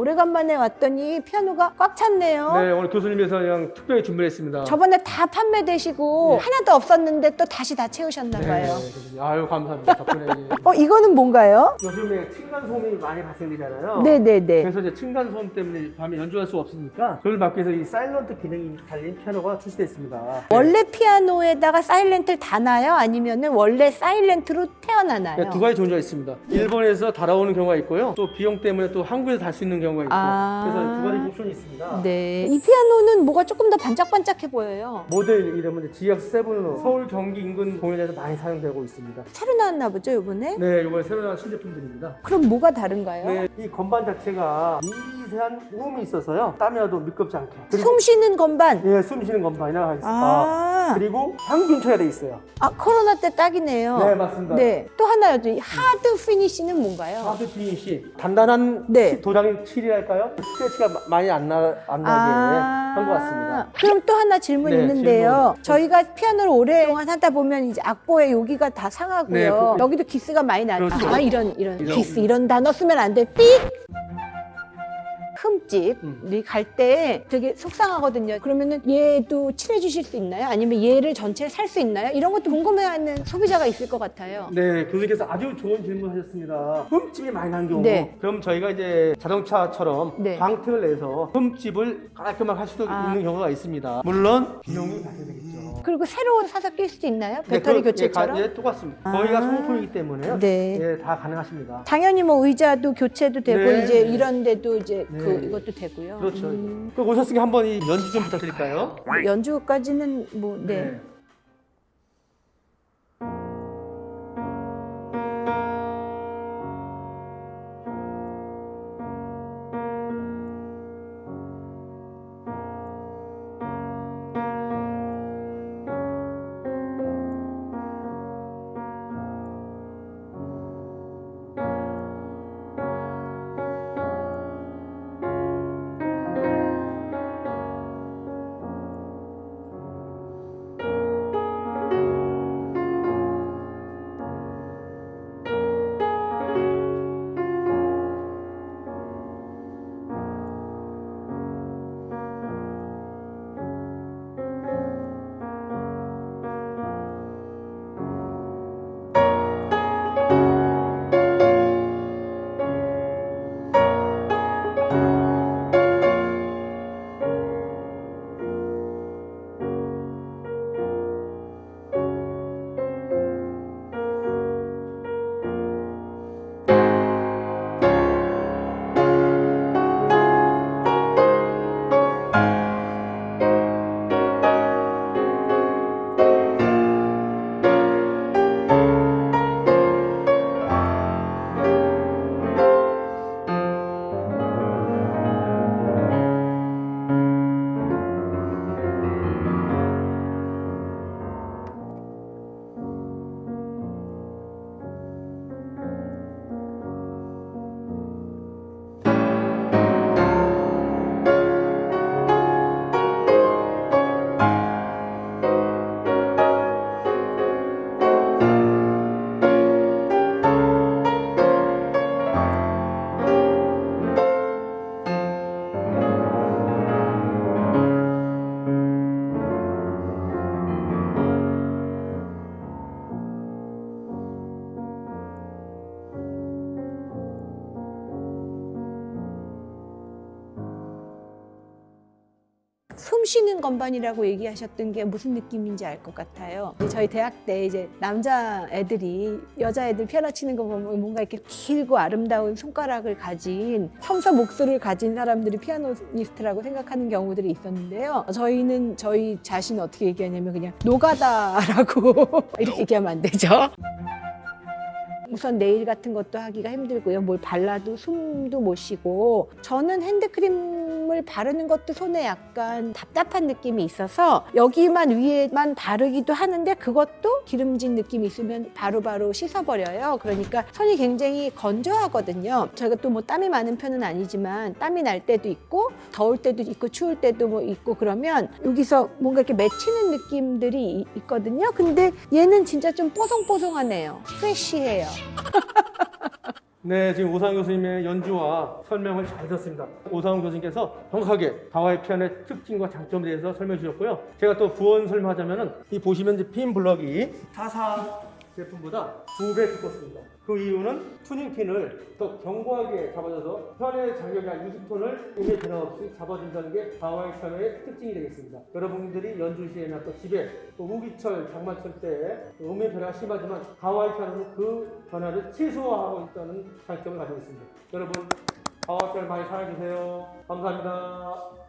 오래간만에 왔더니 피아노가 꽉 찼네요. 네, 오늘 교수님께서 그냥 특별히 준비했습니다. 저번에 다 판매되시고 네. 하나도 없었는데 또 다시 다 채우셨나 네, 봐요. 교수님. 아유, 감사합니다. 덕분에. 어, 이거는 뭔가요? 요즘에 층간소음이 많이 발생되잖아요. 네네네. 그래서 이제 층간소음 때문에 밤에 연주할 수 없으니까 그걸 막기 위해서 이 사일런트 기능이 달린 피아노가 출시됐습니다. 원래 피아노에다가 사일렌트를 다나요? 아니면 은 원래 사일렌트로 태어나나요? 네, 두 가지 존재가 있습니다. 일본에서 달아오는 경우가 있고요. 또 비용 때문에 또 한국에서 달 수 있는 경우 가 있고. 아. 그래서 두 가지 옵션이 있습니다. 네. 이 피아노는 뭐가 조금 더 반짝반짝해 보여요. 모델 이름은 GX7으로 서울 경기 인근 공연에서 많이 사용되고 있습니다. 새로 나왔나 보죠, 이번에? 네, 이번에 새로 나온 신제품들입니다. 그럼 뭐가 다른가요? 네, 이 건반 자체가 미세한 우음이 있어서요. 땀이라도 미끄럽지 않게. 숨 쉬는 건반. 예, 숨 쉬는 건반이라 하겠습니다. 아, 그리고 향균 처리돼 있어요. 아 코로나 때 딱이네요. 네, 맞습니다. 네. 또 하나요. 이 hard finish는 뭔가요? hard finish 단단한 네. 치- 도장의 칠이랄까요? 스크래치가 마- 많이 안, 나, 안 나게 한것 같습니다. 그럼 또 하나 질문 네, 있는데요. 질문. 저희가 피아노를 오랫동안 하다 보면 이제 악보에 여기가 다 상하고요. 네, 그- 여기도 기스가 많이 나죠. 그렇죠. 아, 이런 이런 이런- 기스 이런 단어 쓰면 안 돼. 삑. 흠집이 음. 갈때 되게 속상하거든요. 그러면은 얘도 칠해 주실 수 있나요? 아니면 얘를 전체를 살수 있나요? 이런 것도 궁금해하는 소비자가 있을 것 같아요. 네, 교수님께서 아주 좋은 질문 하셨습니다. 흠집이 많이 난 경우. 네. 그럼 저희가 이제 자동차처럼 네. 광택을 내서 흠집을 깔끔하게 할 수도 아. 있는 경우가 있습니다. 물론 비용이 발생되겠죠. 그리고 새로 사서 낄 수도 있나요? 네, 배터리 그- 교체처럼? 예, 가- 예, 똑같습니다. 아. 거기가 소모품이기 때문에요. 네. 예, 다 가능하십니다. 당연히 뭐 의자도 교체도 되고 네. 이제 이런 데도 이제 네. 그 이것도 되고요. 그렇죠. 음. 그럼 오셨으니까 한번 이 연주 좀 부탁드릴까요? 연주까지는 뭐 네. 숨 쉬는 건반이라고 얘기하셨던 게 무슨 느낌인지 알 것 같아요. 저희 대학 때 이제 남자 애들이 여자 애들 피아노 치는 거 보면 뭔가 이렇게 길고 아름다운 손가락을 가진 섬서 목소리를 가진 사람들이 피아노니스트라고 생각하는 경우들이 있었는데요. 저희는 저희 자신 어떻게 얘기하냐면 그냥 노가다라고 이렇게 얘기하면 안 되죠. 우선 네일 같은 것도 하기가 힘들고요. 뭘 발라도 숨도 못 쉬고 저는 핸드크림 을 바르는 것도 손에 약간 답답한 느낌이 있어서 여기만 위에만 바르기도 하는데 그것도 기름진 느낌이 있으면 바로바로 씻어버려요. 그러니까 손이 굉장히 건조하거든요. 저희가 또 뭐 땀이 많은 편은 아니지만 땀이 날 때도 있고 더울 때도 있고 추울 때도 뭐 있고 그러면 여기서 뭔가 이렇게 맺히는 느낌들이 이- 있거든요. 근데 얘는 진짜 좀 뽀송뽀송하네요. 프레쉬해요. 네, 지금 오상훈 교수님의 연주와 설명을 잘 들었습니다. 오상훈 교수님께서 정확하게 가와이 피아노의 특징과 장점에 대해서 설명해 주셨고요. 제가 또 부원 설명하자면 은 이 보시면 이제 핀 블럭이 타사 제품보다 두 배 두껍습니다. 그 이유는 투닝 핀을 더 견고하게 잡아줘서 편의 장력이 한 20톤을 음의 변화 없이 잡아준다는 게 가와이 피아노의 특징이 되겠습니다. 여러분들이 연주 시에나 또 집에 또 우기철, 장마철 때 음의 변화가 심하지만 가와이 피아노는 그 변화를 최소화하고 있다는 장점을 가지고 있습니다. 여러분 가와이 피아노 많이 사랑해주세요. 감사합니다.